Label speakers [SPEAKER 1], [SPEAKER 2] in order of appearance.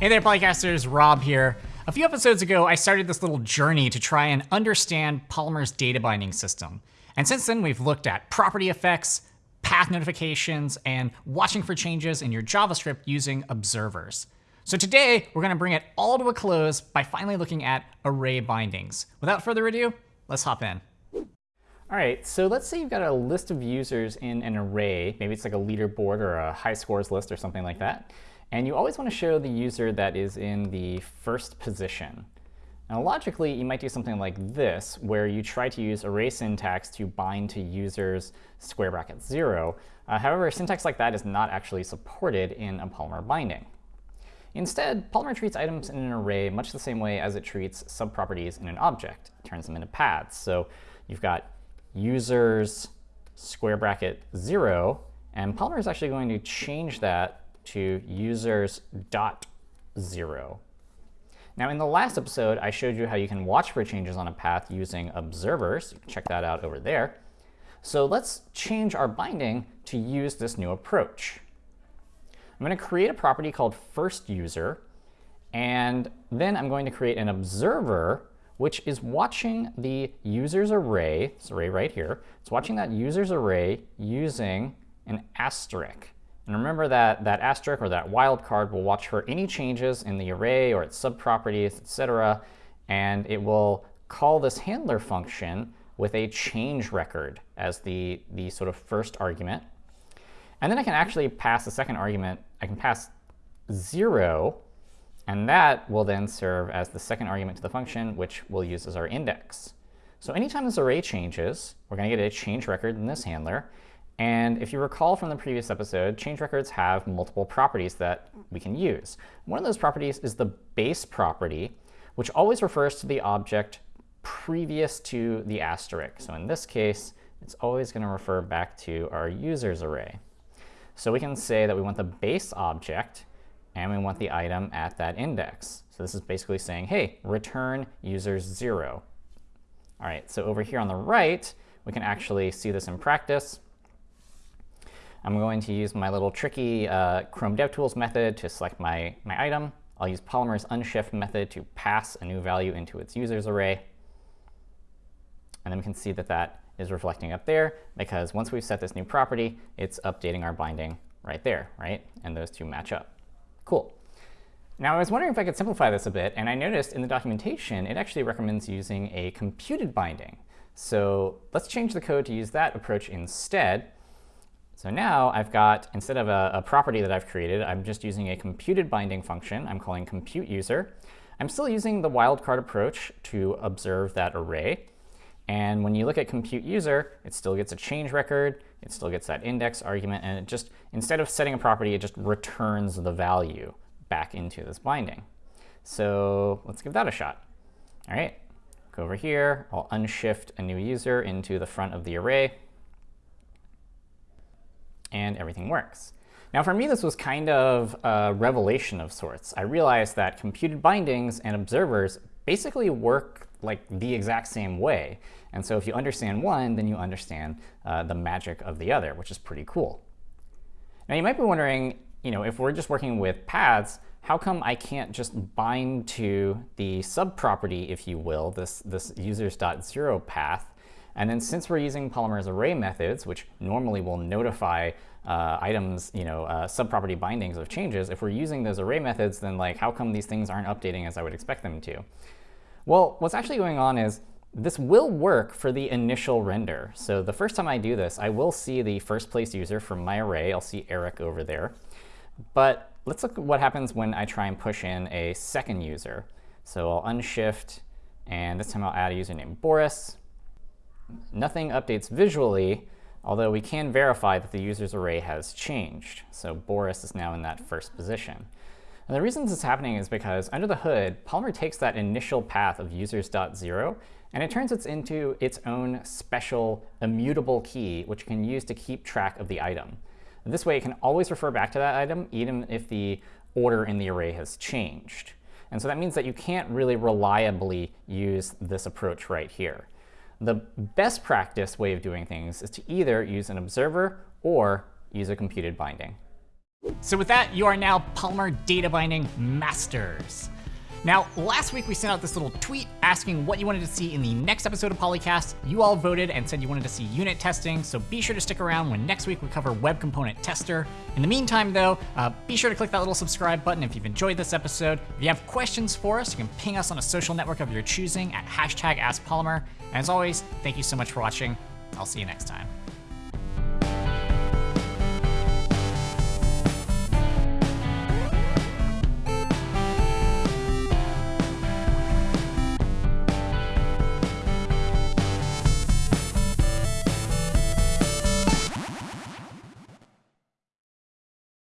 [SPEAKER 1] Hey there, Polycasters, Rob here. A few episodes ago, I started this little journey to try and understand Polymer's data binding system. And since then, we've looked at property effects, path notifications, and watching for changes in your JavaScript using observers. So today, we're going to bring it all to a close by finally looking at array bindings. Without further ado, let's hop in. All right, so let's say you've got a list of users in an array. Maybe it's like a leaderboard or a high scores list or something like that. And you always want to show the user that is in the first position. Now logically, you might do something like this, where you try to use array syntax to bind to users square bracket 0. Uh, however, syntax like that is not actually supported in a Polymer binding. Instead, Polymer treats items in an array much the same way as it treats subproperties in an object. It turns them into paths. So you've got users square bracket 0, and Polymer is actually going to change that to users dot 0. Now, in the last episode, I showed you how you can watch for changes on a path using observers. Check that out over there. So let's change our binding to use this new approach. I'm going to create a property called first user, and then I'm going to create an observer which is watching the user's array, this array right here, it's watching that user's array using an asterisk. And remember that that asterisk or that wildcard will watch for any changes in the array or its subproperties, etc. And it will call this handler function with a change record as the, the sort of first argument. And then I can actually pass a second argument. I can pass 0 and that will then serve as the second argument to the function, which we'll use as our index. So anytime this array changes, we're going to get a change record in this handler. And if you recall from the previous episode, change records have multiple properties that we can use. One of those properties is the base property, which always refers to the object previous to the asterisk. So in this case, it's always going to refer back to our users array. So we can say that we want the base object and we want the item at that index. So this is basically saying, hey, return users 0. All right, so over here on the right, we can actually see this in practice. I'm going to use my little tricky uh, Chrome DevTools method to select my, my item. I'll use Polymer's unshift method to pass a new value into its users array. And then we can see that that is reflecting up there because once we've set this new property, it's updating our binding right there, right? And those two match up. Cool. Now, I was wondering if I could simplify this a bit, and I noticed in the documentation it actually recommends using a computed binding. So let's change the code to use that approach instead. So now I've got, instead of a, a property that I've created, I'm just using a computed binding function I'm calling compute user. I'm still using the wildcard approach to observe that array. And when you look at compute user, it still gets a change record, it still gets that index argument, and it just, instead of setting a property, it just returns the value back into this binding. So let's give that a shot. All right, go over here. I'll unshift a new user into the front of the array. And everything works. Now for me, this was kind of a revelation of sorts. I realized that computed bindings and observers basically work like the exact same way. And so if you understand one, then you understand uh, the magic of the other, which is pretty cool. Now you might be wondering, you know, if we're just working with paths, how come I can't just bind to the subproperty, if you will, this, this users.0 path, and then since we're using Polymer's array methods, which normally will notify uh, items, you know, uh, subproperty bindings of changes, if we're using those array methods, then like how come these things aren't updating as I would expect them to? Well, what's actually going on is this will work for the initial render. So the first time I do this, I will see the first place user from my array. I'll see Eric over there. But let's look at what happens when I try and push in a second user. So I'll unshift, and this time I'll add a user named Boris. Nothing updates visually, although we can verify that the user's array has changed. So Boris is now in that first position. And the reason this is happening is because under the hood, Polymer takes that initial path of users.0 and it turns it into its own special immutable key, which can use to keep track of the item. And this way, it can always refer back to that item, even if the order in the array has changed. And so that means that you can't really reliably use this approach right here. The best practice way of doing things is to either use an observer or use a computed binding. So with that, you are now Polymer data binding masters. Now, last week we sent out this little tweet asking what you wanted to see in the next episode of Polycast. You all voted and said you wanted to see unit testing, so be sure to stick around when next week we cover Web Component Tester. In the meantime, though, uh, be sure to click that little subscribe button if you've enjoyed this episode. If you have questions for us, you can ping us on a social network of your choosing at hashtag AskPolymer. And as always, thank you so much for watching. I'll see you next time.